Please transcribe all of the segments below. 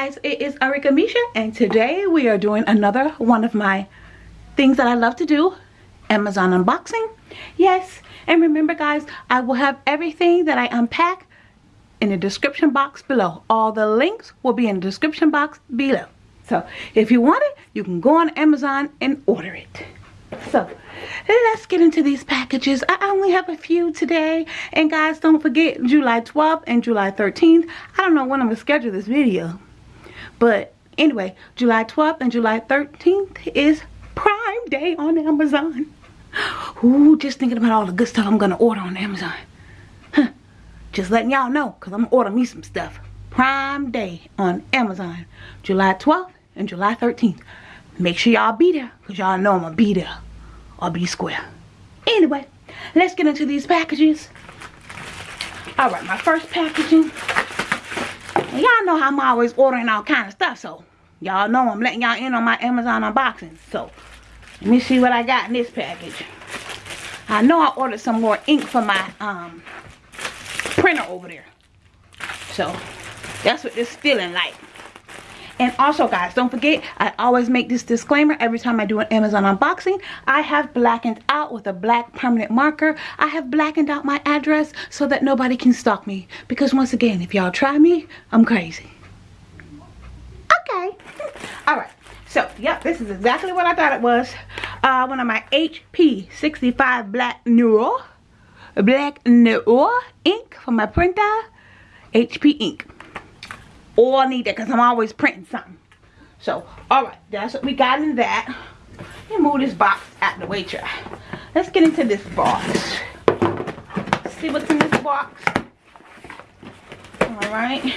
it is Arika Misha and today we are doing another one of my things that I love to do Amazon unboxing. Yes and remember guys I will have everything that I unpack in the description box below. All the links will be in the description box below. So if you want it you can go on Amazon and order it. So let's get into these packages. I only have a few today. And guys don't forget july 12th and july 13th i don't know when i'm gonna schedule this video but anyway july 12th and july 13th is prime day on amazon Ooh, just thinking about all the good stuff i'm gonna order on amazon huh. just letting y'all know because i'm gonna order me some stuff prime day on amazon july 12th and july 13th make sure y'all be there because y'all know i'm gonna be there I'll be square. Anyway, let's get into these packages. Alright, my first packaging. Y'all know I'm always ordering all kind of stuff, so y'all know I'm letting y'all in on my Amazon unboxing. So, let me see what I got in this package. I know I ordered some more ink for my um, printer over there. So, that's what this feeling like. And also guys, don't forget, I always make this disclaimer every time I do an Amazon unboxing. I have blackened out with a black permanent marker. I have blackened out my address so that nobody can stalk me. Because once again, if y'all try me, I'm crazy. Okay. Alright. So, yep, this is exactly what I thought it was. Uh, one of my HP 65 Black Neural. Black Neural ink for my printer. HP ink all I need that because I'm always printing something. So, alright, that's what we got in that. Let move this box out the way, try. Let's get into this box. see what's in this box. Alright.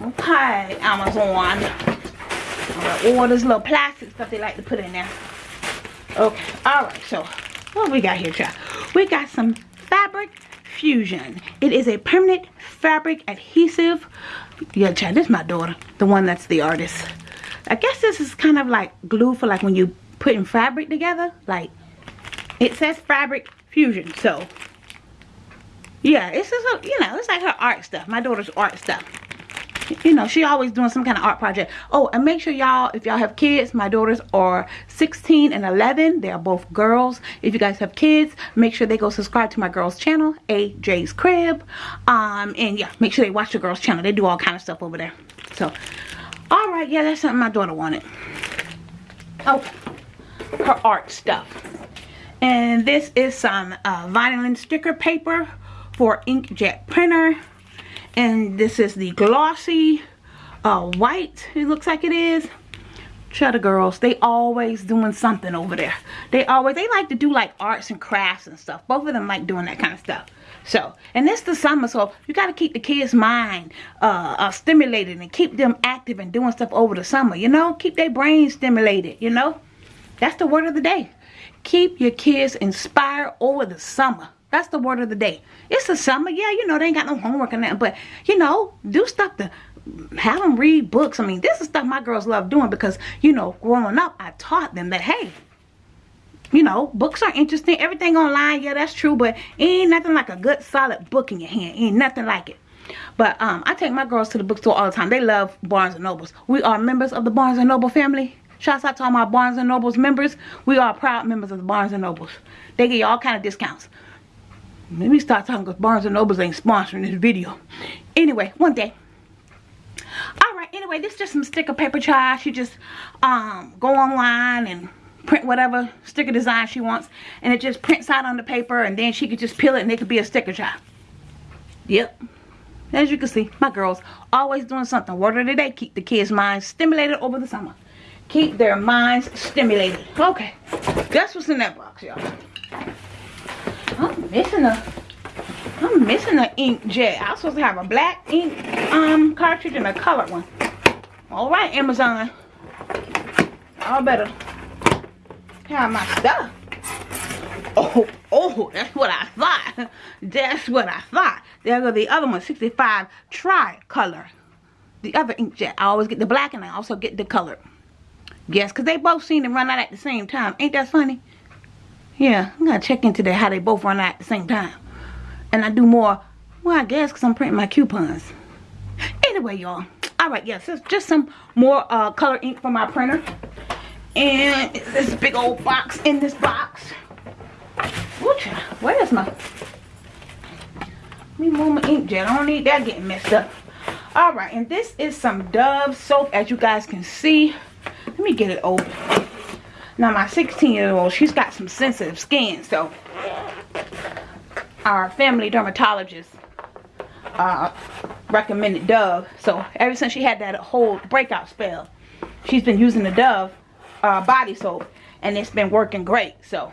Okay, Amazon. Alright, all this little plastic stuff they like to put in there. Okay, alright, so what we got here, child? We got some fabric fusion. It is a permanent fabric adhesive. Yeah child this is my daughter the one that's the artist. I guess this is kind of like glue for like when you putting fabric together like it says fabric fusion so. Yeah it's just you know it's like her art stuff my daughter's art stuff you know she always doing some kind of art project. Oh and make sure y'all if y'all have kids my daughters are 16 and 11 they are both girls. If you guys have kids make sure they go subscribe to my girls channel aj's crib. Um and yeah make sure they watch the girls channel. They do all kind of stuff over there. So all right yeah that's something my daughter wanted. Oh, her art stuff. And this is some uh, vinyl sticker paper for inkjet printer and this is the glossy uh, white it looks like it is Cheddar girls, they always doing something over there. They always, they like to do like arts and crafts and stuff. Both of them like doing that kind of stuff. So, and it's the summer, so you got to keep the kids' mind uh, uh, stimulated and keep them active and doing stuff over the summer, you know? Keep their brains stimulated, you know? That's the word of the day. Keep your kids inspired over the summer. That's the word of the day. It's the summer. Yeah, you know, they ain't got no homework and that. But, you know, do stuff to have them read books. I mean, this is stuff my girls love doing because, you know, growing up, I taught them that, hey, you know, books are interesting. Everything online, yeah, that's true. But ain't nothing like a good, solid book in your hand. Ain't nothing like it. But um, I take my girls to the bookstore all the time. They love Barnes & Nobles. We are members of the Barnes & Noble family. Shouts out to all my Barnes & Nobles members. We are proud members of the Barnes & Nobles. They get you all kind of discounts. Let me start talking because Barnes & Nobles ain't sponsoring this video. Anyway, one day. Alright, anyway, this is just some sticker paper child. She just um, go online and print whatever sticker design she wants. And it just prints out on the paper and then she could just peel it and it could be a sticker child. Yep. As you can see, my girls always doing something. Word of the day, keep the kids' minds stimulated over the summer. Keep their minds stimulated. Okay, that's what's in that box, y'all. I'm missing a I'm missing an inkjet. I was supposed to have a black ink um cartridge and a colored one. All right, Amazon. I better have my stuff. Oh, oh, that's what I thought. That's what I thought. There go the other one, 65 tri-color. The other inkjet. I always get the black and I also get the color. Yes, because they both seem to run out at the same time. Ain't that funny? Yeah, I'm to check into that how they both run out at the same time. And I do more, well, I guess because I'm printing my coupons. Anyway, y'all, all right yes it's just some more uh, color ink for my printer. And it's this big old box in this box. Where's my let me move my inkjet i don't need that getting messed up. All right and this is some dove soap as you guys can see. Let me get it open now my 16 year old she's got some sensitive skin so our family dermatologist uh, recommended Dove. So ever since she had that whole breakout spell, she's been using the Dove uh, body soap and it's been working great. So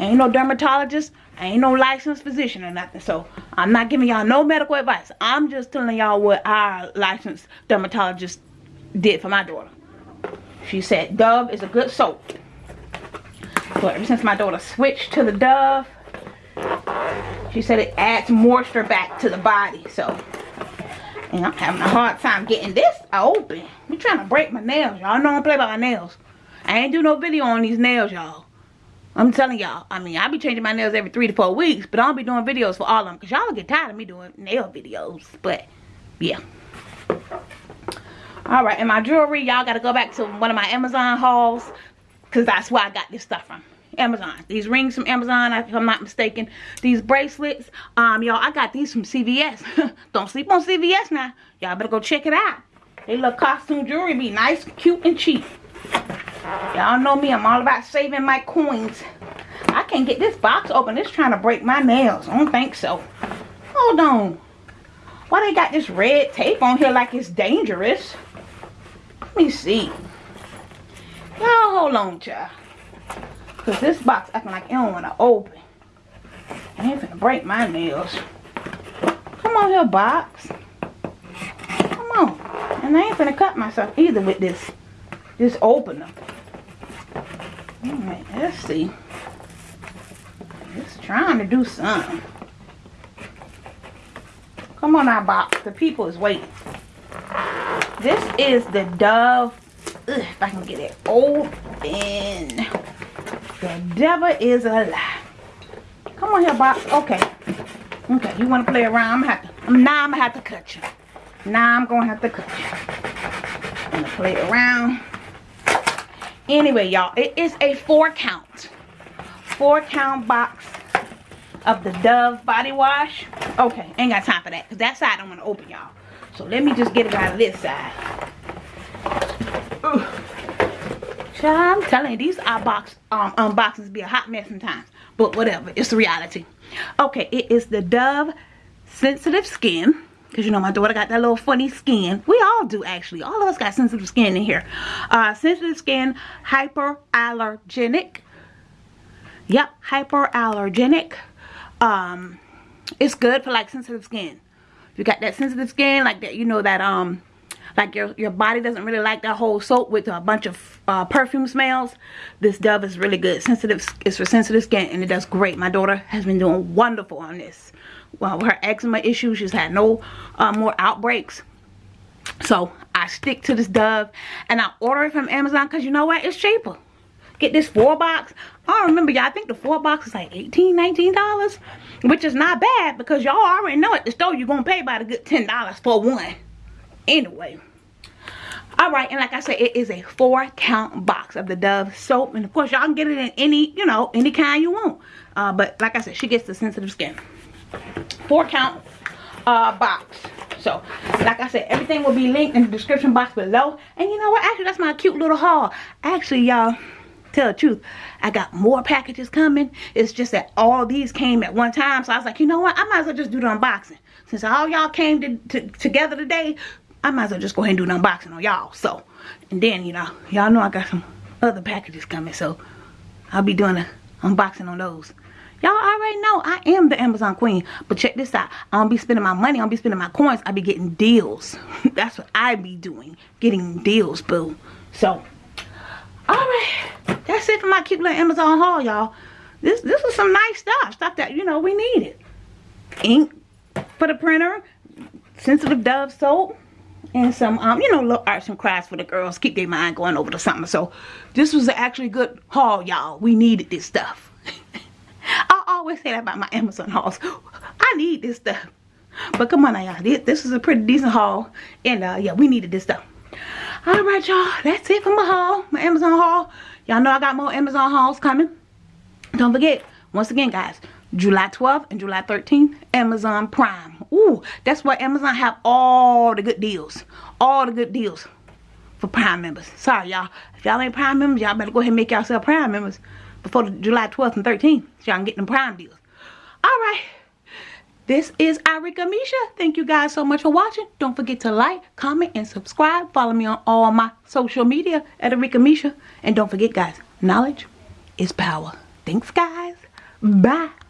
ain't no dermatologist, ain't no licensed physician or nothing. So I'm not giving y'all no medical advice. I'm just telling y'all what our licensed dermatologist did for my daughter. She said Dove is a good soap. So ever since my daughter switched to the Dove, she said it adds moisture back to the body. So, and I'm having a hard time getting this open. I'm trying to break my nails. Y'all know I don't play by my nails. I ain't do no video on these nails, y'all. I'm telling y'all. I mean, I be changing my nails every three to four weeks. But I don't be doing videos for all of them. Because y'all get tired of me doing nail videos. But, yeah. Alright, and my jewelry, y'all got to go back to one of my Amazon hauls. Because that's where I got this stuff from. Amazon. These rings from Amazon, if I'm not mistaken. These bracelets, um, y'all, I got these from CVS. Don't sleep on CVS now. Y'all better go check it out. They look costume jewelry be nice, cute, and cheap. Y'all know me, I'm all about saving my coins. I can't get this box open. It's trying to break my nails. I don't think so. Hold on. Why they got this red tape on here like it's dangerous? Let me see. Y'all hold on, child. Because this box acting like it don't want to open. I ain't finna break my nails. Come on here, box. Come on. And I ain't finna cut myself either with this, this opener. Oh, Alright, let's see. It's trying to do something. Come on now, box. The people is waiting. This is the Dove. Ugh, if I can get it open. The devil is a lie. Come on here, box. Okay. Okay, you want to play around? I'm gonna have to. Now I'm gonna have to cut you. Now I'm gonna have to cut you. I'm gonna play around. Anyway, y'all, it is a four count, four count box of the Dove body wash. Okay, ain't got time for that because that side I'm going to open, y'all. So let me just get it out of this side. Ugh. I'm telling you, these are box um, unboxings be a hot mess sometimes. But whatever, it's the reality. Okay, it is the Dove Sensitive Skin. Because, you know, my daughter got that little funny skin. We all do, actually. All of us got sensitive skin in here. Uh, sensitive skin, hyperallergenic. Yep, hyperallergenic. Um, it's good for, like, sensitive skin. If you got that sensitive skin, like that, you know, that, um, like your, your body doesn't really like that whole soap with a bunch of uh, perfume smells, this Dove is really good. Sensitive, It's for sensitive skin and it does great. My daughter has been doing wonderful on this. Well, her eczema issues, she's had no uh, more outbreaks. So I stick to this Dove and I order it from Amazon because you know what? It's cheaper. Get this four box. I don't remember y'all. I think the four box is like $18, $19. Which is not bad because y'all already know at the store you're going to pay about a good $10 for one anyway all right and like i said it is a four count box of the dove soap and of course y'all can get it in any you know any kind you want uh, but like i said she gets the sensitive skin four count uh, box so like i said everything will be linked in the description box below and you know what actually that's my cute little haul actually y'all tell the truth i got more packages coming it's just that all these came at one time so i was like you know what i might as well just do the unboxing since all y'all came to, to, together today I might as well just go ahead and do an unboxing on y'all. So, and then, you know, y'all know I got some other packages coming. So, I'll be doing an unboxing on those. Y'all already know I am the Amazon queen. But check this out. I don't be spending my money. I don't be spending my coins. I be getting deals. That's what I be doing. Getting deals, boo. So, alright. That's it for my cute little Amazon haul, y'all. This, this was some nice stuff. Stuff that, you know, we needed. Ink for the printer. Sensitive Dove soap and some um you know little arts and crafts for the girls keep their mind going over the summer so this was actually good haul y'all we needed this stuff i always say that about my amazon hauls i need this stuff But come on y'all. This, this is a pretty decent haul. And uh, yeah, we needed this stuff. Alright, y'all. That's it for my haul. My Amazon haul. Y'all know I got more Amazon hauls coming. Don't forget, once again, guys, July 12th and July 13th, Amazon Prime. Ooh, that's why Amazon have all the good deals. All the good deals for Prime members. Sorry, y'all. If y'all ain't Prime members, y'all better go ahead and make yourself Prime members before July 12th and 13th. So y'all can get them Prime deals. Alright. This is Arika Misha. Thank you guys so much for watching. Don't forget to like, comment, and subscribe. Follow me on all my social media at Arika Misha. And don't forget, guys, knowledge is power. Thanks, guys. Bye.